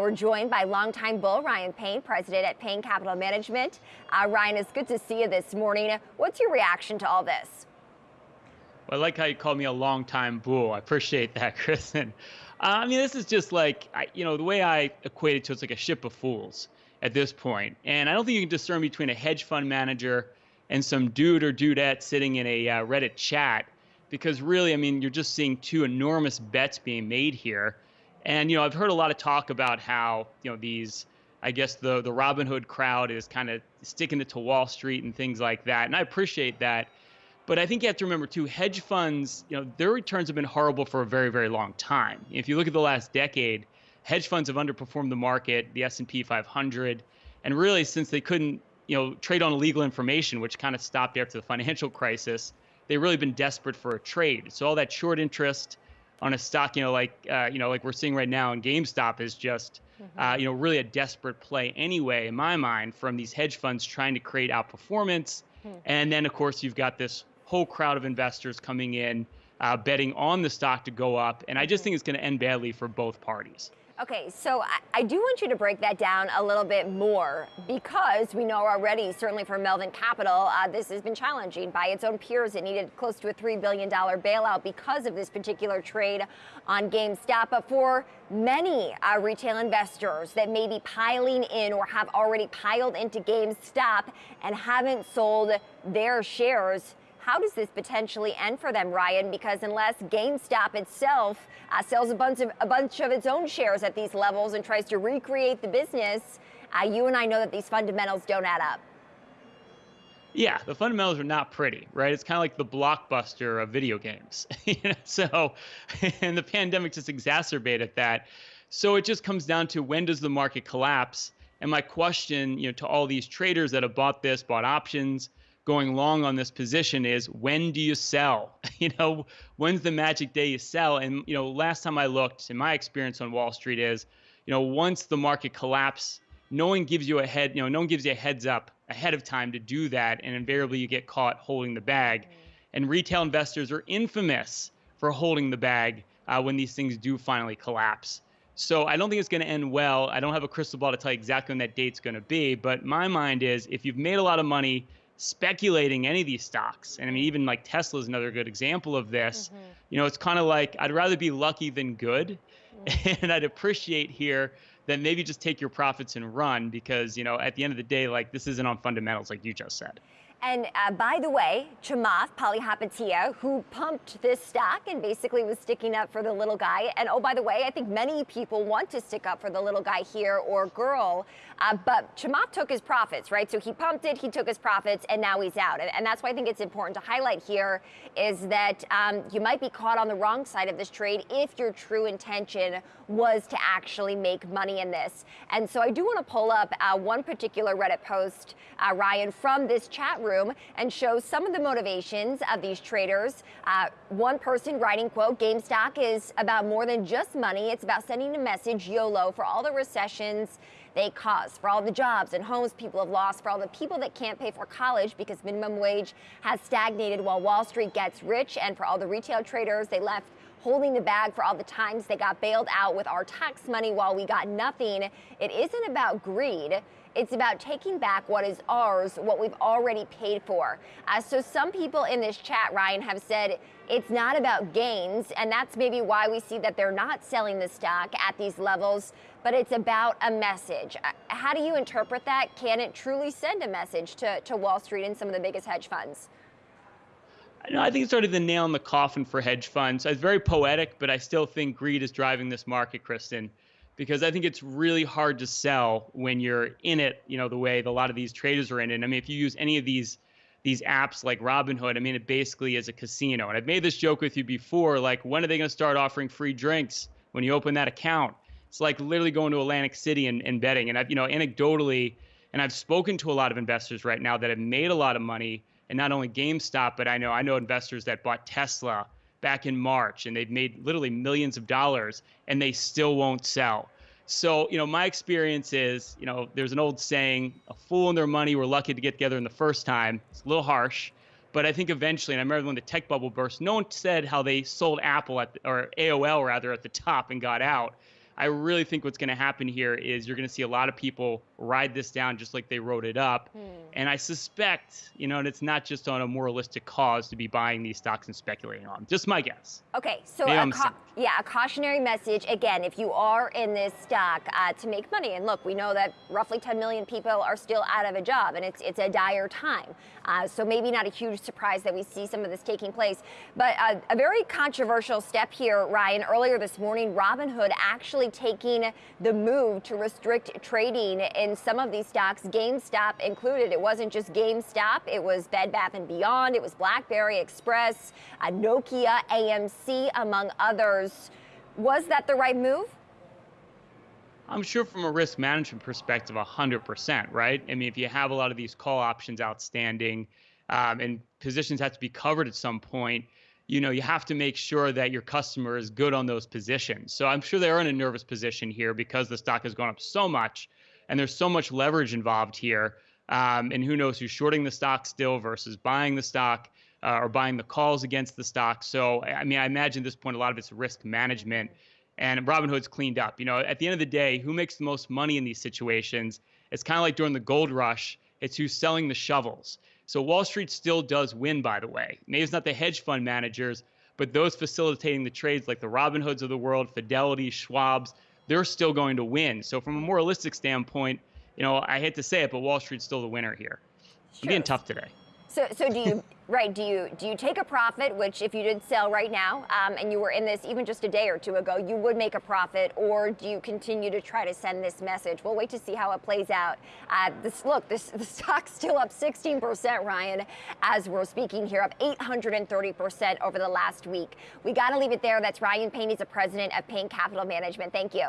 We're joined by longtime bull Ryan Payne, president at Payne Capital Management. Uh, Ryan, it's good to see you this morning. What's your reaction to all this? Well, I like how you call me a longtime bull. I appreciate that, Kristen. Uh, I mean, this is just like, I, you know, the way I equate it to it's like a ship of fools at this point. And I don't think you can discern between a hedge fund manager and some dude or dudette sitting in a uh, Reddit chat because really, I mean, you're just seeing two enormous bets being made here and you know, I've heard a lot of talk about how you know these, I guess the the Robinhood crowd is kind of sticking it to Wall Street and things like that, and I appreciate that. But I think you have to remember too, hedge funds, you know, their returns have been horrible for a very, very long time. If you look at the last decade, hedge funds have underperformed the market, the S&P 500, and really since they couldn't, you know, trade on illegal information, which kind of stopped after the financial crisis, they've really been desperate for a trade. So all that short interest, on a stock, you know, like uh, you know, like we're seeing right now in GameStop is just, mm-hmm. uh, you know, really a desperate play anyway, in my mind, from these hedge funds trying to create outperformance. Mm-hmm. And then, of course, you've got this whole crowd of investors coming in, uh, betting on the stock to go up, and I just mm-hmm. think it's going to end badly for both parties. Okay, so I, I, do want you to break that down a little bit more because we know already, certainly for Melvin Capital, uh, this has been challenging by its own peers. It needed close to a $3 billion bailout because of this particular trade on GameStop. But for many uh, retail investors that may be piling in or have already piled into GameStop and haven't sold their shares, how does this potentially end for them, Ryan? Because unless GameStop itself uh, sells a bunch, of, a bunch of its own shares at these levels and tries to recreate the business, uh, you and I know that these fundamentals don't add up. Yeah, the fundamentals are not pretty, right? It's kind of like the blockbuster of video games. so, and the pandemic just exacerbated that. So it just comes down to when does the market collapse? And my question, you know, to all these traders that have bought this, bought options, going long on this position is when do you sell? you know, when's the magic day you sell? And you know, last time I looked, in my experience on Wall Street is, you know, once the market collapse, no one gives you a head, you know, no one gives you a heads up ahead of time to do that, and invariably you get caught holding the bag. And retail investors are infamous for holding the bag uh, when these things do finally collapse. So I don't think it's going to end well. I don't have a crystal ball to tell you exactly when that date's going to be, but my mind is if you've made a lot of money speculating any of these stocks. And I mean, even like Tesla is another good example of this. Mm-hmm. You know, it's kind of like I'd rather be lucky than good. Mm-hmm. And I'd appreciate here that maybe just take your profits and run because, you know, at the end of the day, like this isn't on fundamentals, like you just said. And uh, by the way, Chamath Palihapitiya, who pumped this stock and basically was sticking up for the little guy. And oh, by the way, I think many people want to stick up for the little guy here or girl. Uh, but Chamath took his profits, right? So he pumped it, he took his profits, and now he's out. And, and that's why I think it's important to highlight here is that um, you might be caught on the wrong side of this trade if your true intention was to actually make money in this. And so I do want to pull up uh, one particular Reddit post, uh, Ryan, from this chat room and show some of the motivations of these traders. Uh, one person writing, quote, GameStop is about more than just money. It's about sending a message, YOLO, for all the recessions they cause, for all the jobs and homes people have lost, for all the people that can't pay for college because minimum wage has stagnated while Wall Street gets rich, and for all the retail traders they left holding the bag for all the times they got bailed out with our tax money while we got nothing. It isn't about greed. It's about taking back what is ours, what we've already paid for. Uh, so some people in this chat, Ryan, have said it's not about gains, and that's maybe why we see that they're not selling the stock at these levels, but it's about a message. Uh, how do you interpret that? Can it truly send a message to, to Wall Street and some of the biggest hedge funds? I think it's sort of the nail in the coffin for hedge funds. It's very poetic, but I still think greed is driving this market, Kristen because I think it's really hard to sell when you're in it, you know, the way a lot of these traders are in it. I mean, if you use any of these these apps like Robinhood, I mean, it basically is a casino. And I've made this joke with you before, like when are they going to start offering free drinks when you open that account? It's like literally going to Atlantic City and, and betting. And I've, you know, anecdotally, and I've spoken to a lot of investors right now that have made a lot of money, and not only GameStop, but I know I know investors that bought Tesla back in March and they've made literally millions of dollars and they still won't sell. So, you know, my experience is, you know, there's an old saying, a fool and their money were lucky to get together in the first time. It's a little harsh, but I think eventually, and I remember when the tech bubble burst, no one said how they sold Apple at, or AOL rather, at the top and got out. I really think what's going to happen here is you're going to see a lot of people ride this down just like they wrote it up. Hmm. And I suspect, you know, and it's not just on a moralistic cause to be buying these stocks and speculating on. Just my guess. Okay, so a ca- yeah, a cautionary message again. If you are in this stock uh, to make money, and look, we know that roughly 10 million people are still out of a job, and it's it's a dire time. Uh, so maybe not a huge surprise that we see some of this taking place. But uh, a very controversial step here, Ryan. Earlier this morning, Robinhood actually taking the move to restrict trading in some of these stocks, GameStop included. It wasn't just GameStop, it was Bed Bath & Beyond, it was BlackBerry Express, uh, Nokia, AMC, among others. Was that the right move? I'm sure from a risk management perspective, 100%, right? I mean, if you have a lot of these call options outstanding um, and positions have to be covered at some point, you know, you have to make sure that your customer is good on those positions. So I'm sure they're in a nervous position here because the stock has gone up so much and there's so much leverage involved here. Um, and who knows who's shorting the stock still versus buying the stock uh, or buying the calls against the stock. So, I mean, I imagine at this point, a lot of it's risk management and Robinhood's cleaned up. You know, at the end of the day, who makes the most money in these situations? It's kind of like during the gold rush, it's who's selling the shovels. So Wall Street still does win, by the way. Maybe it's not the hedge fund managers, but those facilitating the trades like the Robinhoods of the world, Fidelity, Schwab's, they're still going to win. So from a moralistic standpoint, you know, I hate to say it, but Wall Street's still the winner here. I'm being tough today. So, so do you right? Do you do you take a profit? Which, if you did sell right now, um, and you were in this even just a day or two ago, you would make a profit, or do you continue to try to send this message? We'll wait to see how it plays out. Uh, this look, this the stock's still up 16%, Ryan, as we're speaking here, up 830% over the last week. We got to leave it there. That's Ryan Payne. He's the president of Payne Capital Management. Thank you.